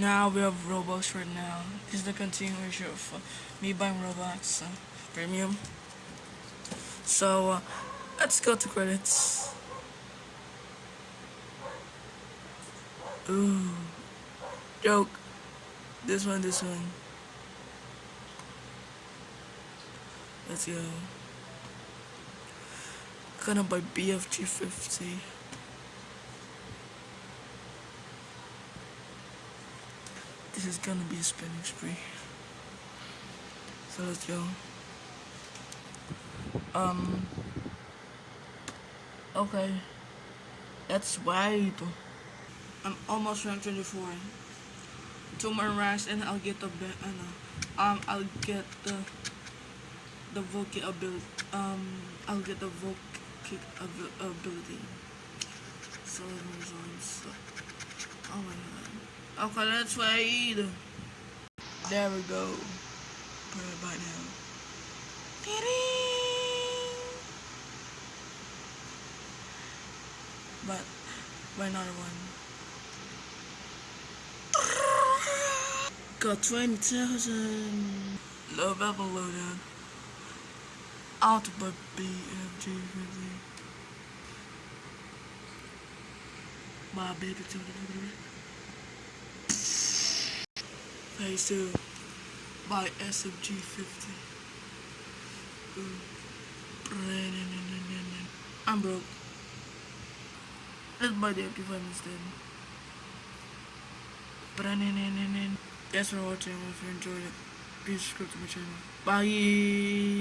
Now we have Roblox right now. This is the continuation of uh, me buying Roblox uh, Premium. So uh, let's go to credits. Ooh, joke. This one, this one. Let's go. Gonna buy BFG 50. This is gonna be a spending spree. So let's go. Um. Okay. That's wide. I'm almost rank 24. Two more ranks and I'll get the uh, um I'll get the the vocal ability um I'll get the vocal ability. So oh my god. Okay, let's wait. There we go. Put it by now. But, by another one. Got 20,000. Low level loadout. Out by BMG really. My baby Phase 2 uh, by SMG 50. I'm broke. Let's buy the MP5 instead. Thanks for watching. If you enjoyed it, please subscribe to my channel. Bye.